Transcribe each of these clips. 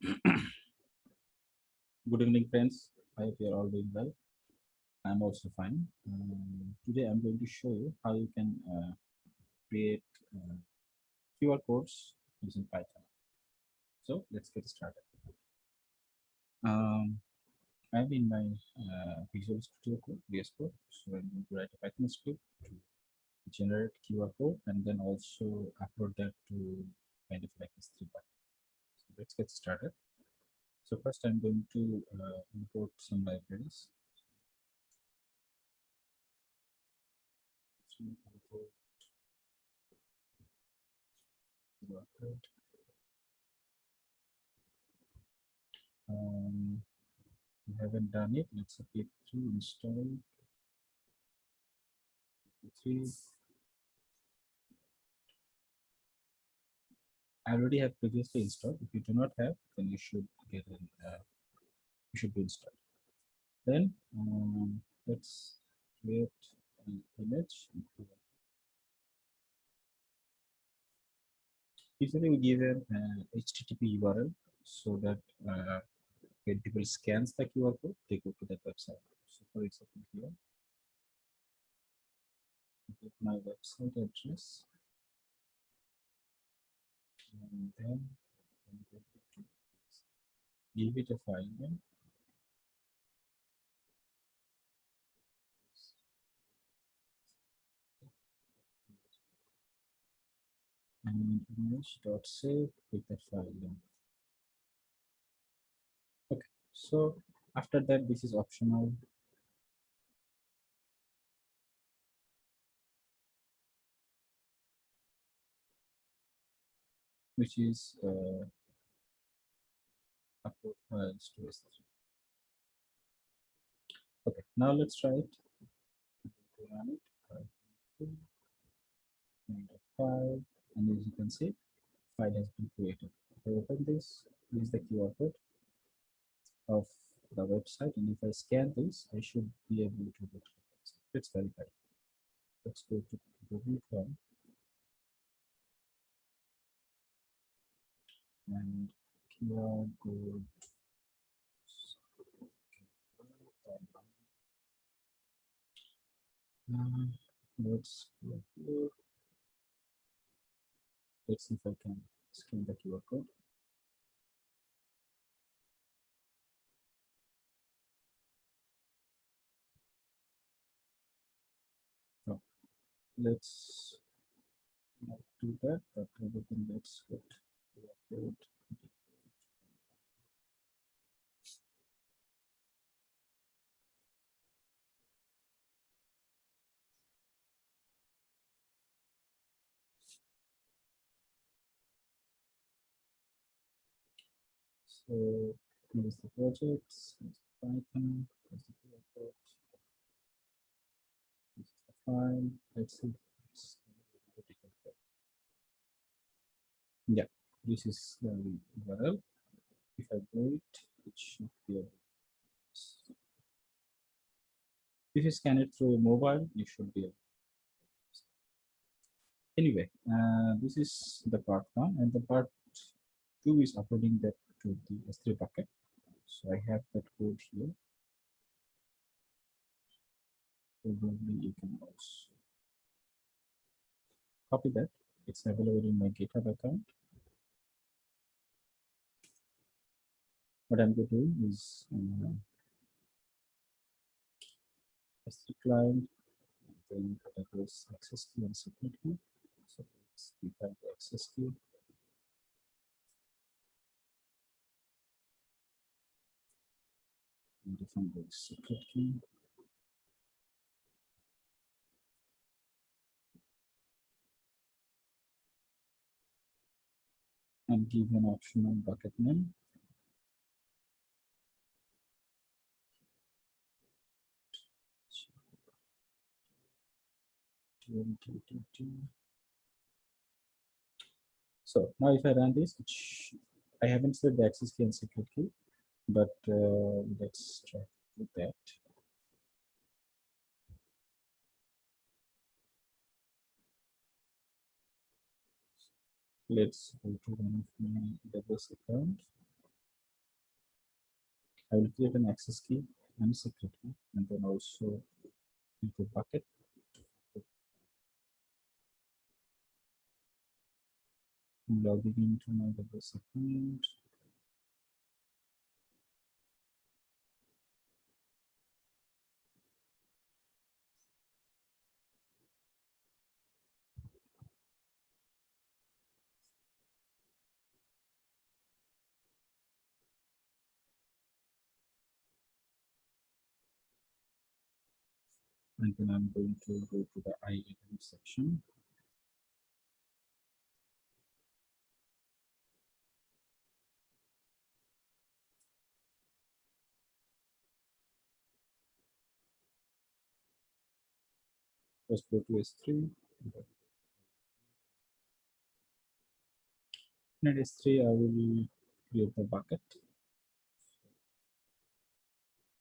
Good evening, friends. I hope you're all doing well. I'm also fine. Um, today, I'm going to show you how you can uh, create uh, QR codes using Python. So let's get started. Um, I'm in my uh, Visual Studio Code, VS Code. So I'm going to write a Python script to generate QR code and then also upload that to kind of like S3 bucket let's get started. So first I'm going to uh, import some libraries. Um, we haven't done it. Let's get through install. Three I already have previously installed. If you do not have, then you should get an uh, you should be installed. Then um, let's create an image. Usually we give an HTTP URL so that uh, when people scans the QR code, they go to that website. So for example here, my website address and then give it. A file name and image dot save with the file name okay so after that this is optional which is uh, upload to S3. Okay, now let's try it. Run it. File, and as you can see, file has been created. If I open this, this is the QR code of the website, and if I scan this, I should be able to go to the website. Let's verify. Let's go to Google Chrome. And QR code. Uh, let's let's see if I can scan the QR code. So let's not do that, but everything looks good. So here's the projects, here's the Python, here's the project, this is the file. Yeah, this is the URL. If I go it, it should be able if you scan it through mobile, you should be able Anyway, uh, this is the part one, and the part two is uploading that to the S3 bucket. So I have that code here. Probably you can also copy that. It's available in my GitHub account. What I'm going to do is uh, S3 client, then whatever access key and secret key. So let's define the access key. And define the secret key. And give an optional bucket name. So now if I run this, I haven't set the access key and secret key, but uh, let's try with that. Let's go to one of my AWS account. I will create an access key and secret key, and then also into bucket. Logging into my AWS account. and then I'm going to go to the IAM section. First go to S3. In S3, I will create the bucket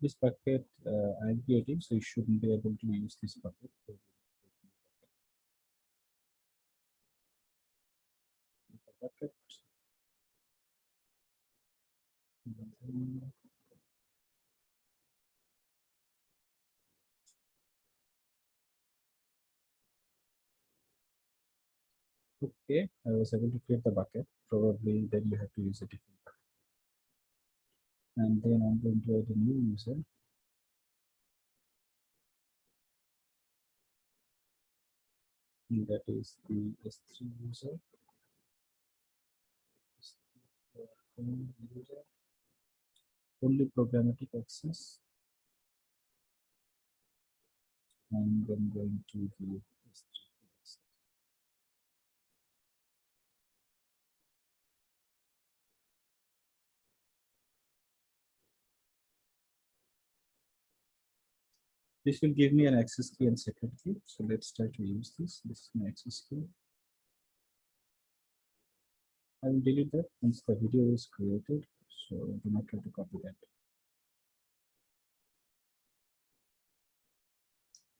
this bucket uh, I'm creating, so you shouldn't be able to use this bucket. bucket. Okay, I was able to create the bucket. Probably then you have to use a different bucket and then I'm going to add a new user. And that is the S3 user. user. Only programmatic access. And I'm going to the S3. This will give me an access key and secret key. So let's try to use this. This is my access key. I will delete that once the video is created. So do not try to copy that.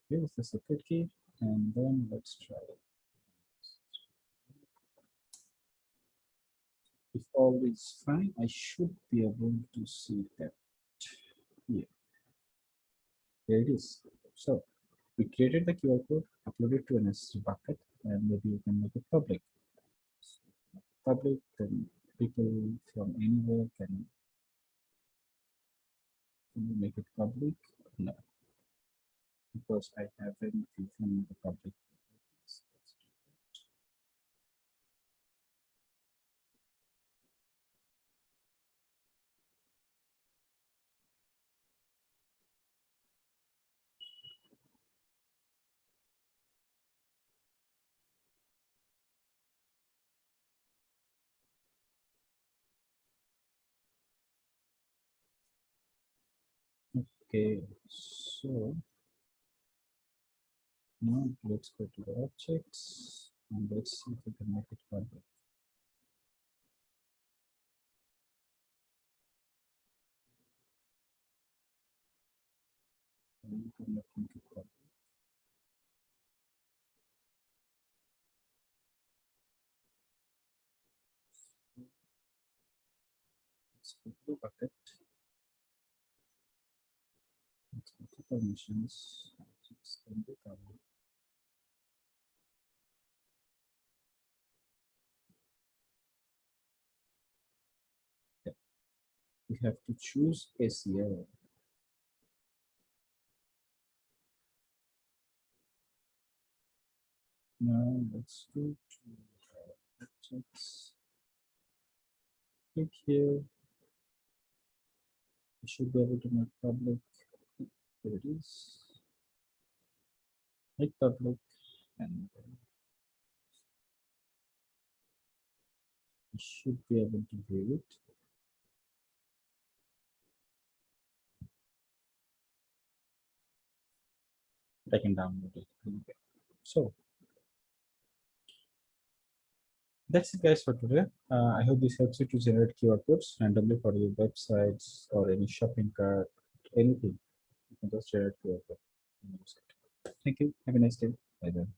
Here's the secret key. And then let's try it. If all is fine, I should be able to see that here. There it is. So we created the QR code, uploaded to an S3 bucket, and maybe you can make it public. Public, then people from anywhere can, can make it public? No, because I haven't given the public Okay, so now let's go to the objects and let's see if we can make it public. Let's go to bucket. Permissions yeah. we have to choose ACL now let's go to objects. Click here. We should be able to make public here it is make public and you should be able to view it I can download it anyway. So that's it guys for today. Uh, I hope this helps you to generate QR codes randomly for your websites or any shopping cart, anything you can just share it to your Thank you. Have a nice day. Bye then.